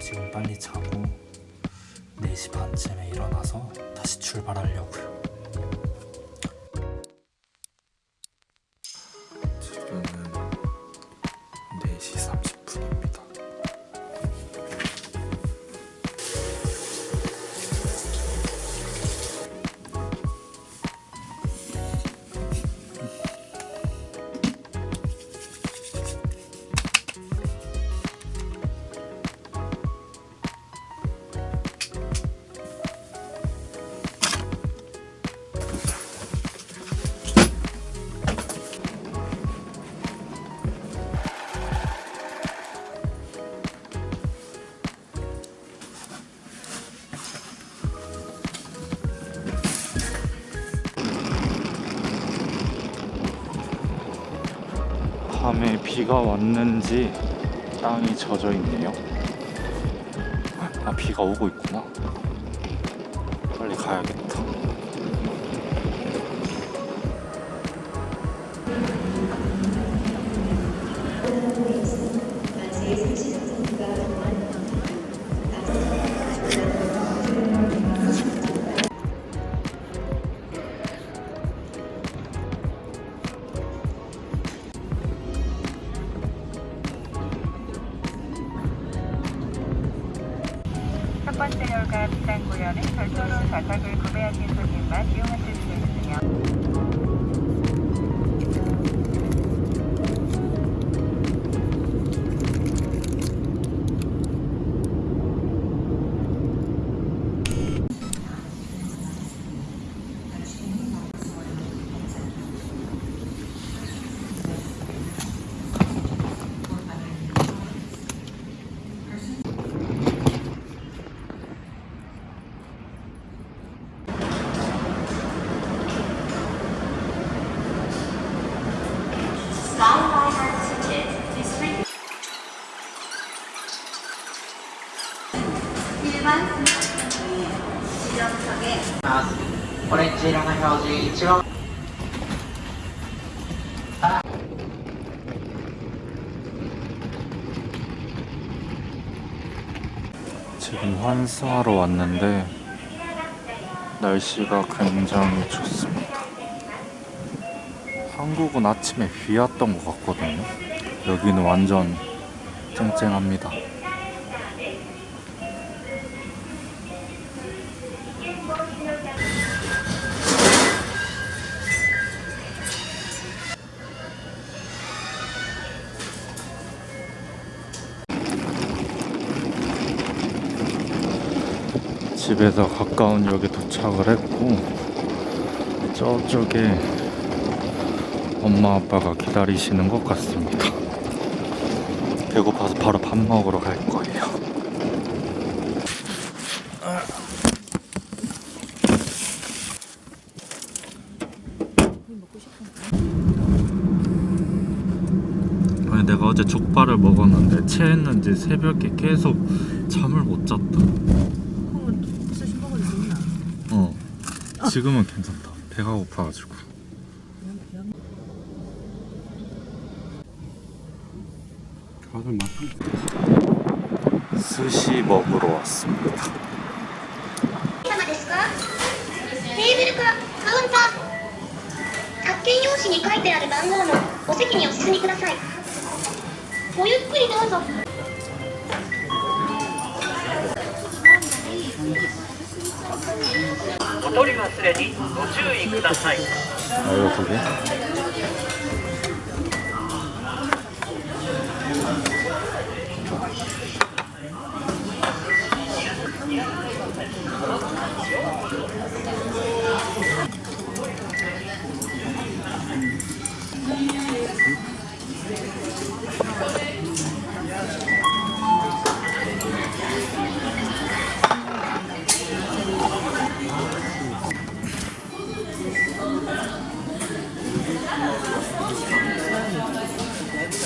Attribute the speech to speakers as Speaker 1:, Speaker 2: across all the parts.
Speaker 1: 지금 빨리 자고 4시 반쯤에 일어나서 다시 출발하려고요. 밤에 비가 왔는지 땅이 젖어 있네요. 아, 비가 오고 있구나. 빨리 가야겠다.
Speaker 2: 번째 열과 비상구역은 별도로 좌석을 구매하신 손님만 이용하실 수 있으며
Speaker 3: オレンジ色の表示一番
Speaker 1: 지금 환승하러 왔는데 날씨가 굉장히 좋습니다. 한국은 아침에 비 왔던 것 같거든요. 여기는 완전 쨍쨍합니다. 집에서 가까운 역에 도착을 했고 저쪽에 엄마 아빠가 기다리시는 것 같습니다. 배고파서 바로 밥 먹으러 갈 거예요. 아니 내가 어제 족발을 먹었는데 체했는지 새벽에 계속 잠을 못 잤다.
Speaker 4: 그러면 스시 먹어도 되나?
Speaker 1: 어 지금은 괜찮다 배가 고파가지고
Speaker 5: 다들 맛있
Speaker 1: 스시 먹으러 왔습니다
Speaker 6: 様ですかテーブルかカウンター発見用紙に書いてある番号のお席にお進みくださいごゆっくりどうぞ
Speaker 3: お取り忘れにご注意ください。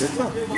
Speaker 4: C'est.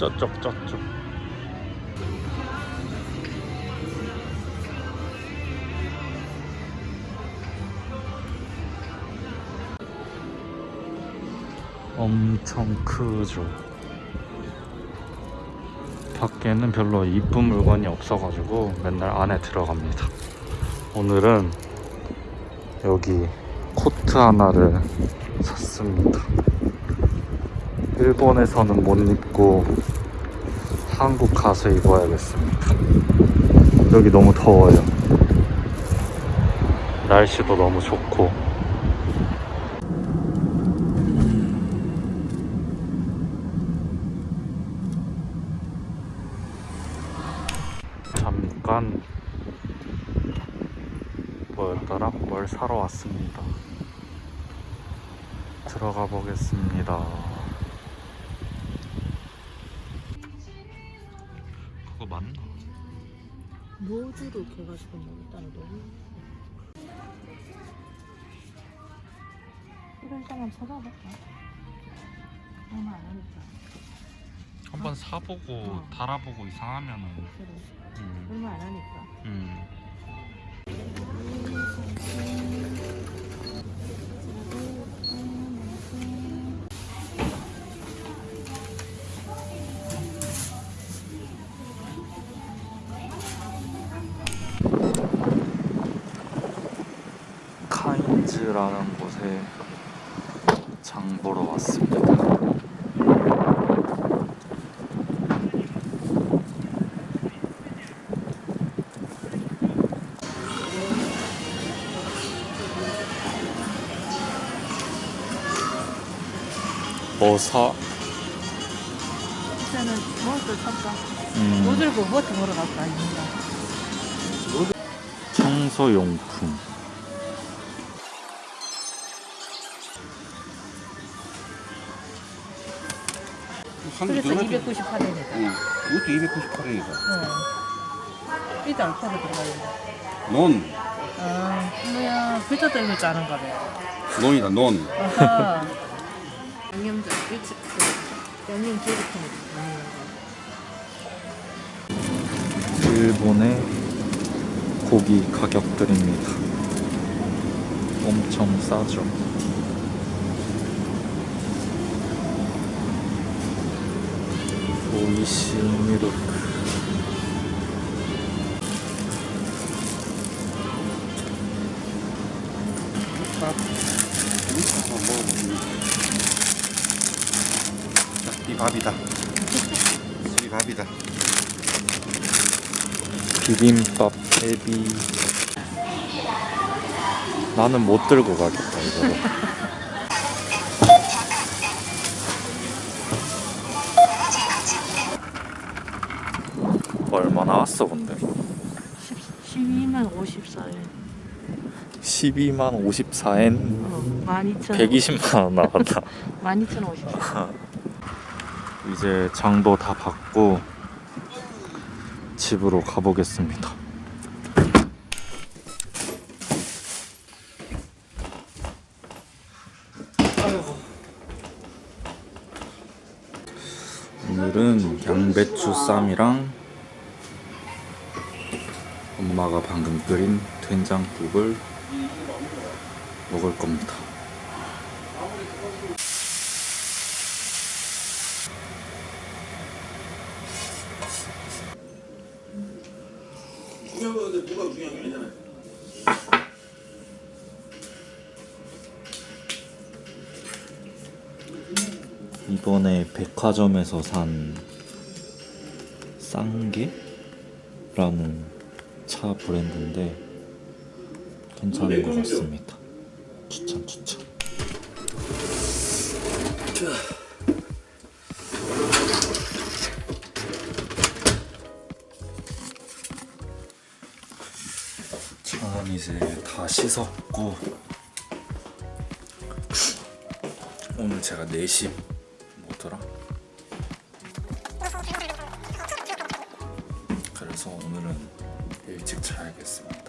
Speaker 1: 저쪽 저쪽」 엄청 크죠. 밖에는 별로 이쁜 물건이 없어가지고 맨날 안에 들어갑니다. 오늘은 여기 코트 하나를 샀습니다. 일본에서는 못 입고 한국 가서 입어야겠습니다. 여기 너무 더워요. 날씨도 너무 좋고. 잠깐 뭐였더라? 뭘 사러 왔습니다. 들어가 보겠습니다.
Speaker 4: 노즈로 이렇게 해가지고 먹었다는 너무 이런 사람 찾아볼까? 얼마 안 하니까
Speaker 1: 한번 사보고
Speaker 4: 어.
Speaker 1: 달아보고 이상하면은
Speaker 4: 그래
Speaker 1: 음,
Speaker 4: 얼마 안 하니까
Speaker 1: 음. 카인즈라는 곳에 장 보러 왔습니다. 뭐 사?
Speaker 4: 일단은 무엇을 살까?
Speaker 1: 음,
Speaker 4: 뭐 들고 무엇을 보러 갈까
Speaker 1: 청소용품.
Speaker 4: 그래서
Speaker 5: 들어갔지?
Speaker 4: 298원이다
Speaker 5: 응. 이것도 298원이다.
Speaker 4: 어. 이도 알파로 들어가 있네
Speaker 5: 논.
Speaker 4: 아 뭐야 글자 때문에 짜는 거네
Speaker 5: 논이다, 논.
Speaker 4: 아하 양념장 일찍 그 양념 거
Speaker 1: 일본의 고기 가격들입니다. 엄청 싸죠. 이시.
Speaker 5: 자, 이 밥이다. 이 밥이다.
Speaker 1: 비빔밥 대비 나는 못 들고 가겠다 이거 나왔어 근데?
Speaker 4: 12만 54엔.
Speaker 1: 12만 54엔?
Speaker 4: 어, 12,000
Speaker 1: 120만 원 나왔다.
Speaker 4: 12,054
Speaker 1: 이제 장도 다 받고 집으로 가보겠습니다. 오늘은 양배추 쌈이랑 방금 끓인 된장국을 먹을 겁니다. 이번에 백화점에서 산 쌍게라는 차 브랜드인데 괜찮은 것 같습니다. 추천 추천. 참 이제 다 씻었고 오늘 제가 4시 그래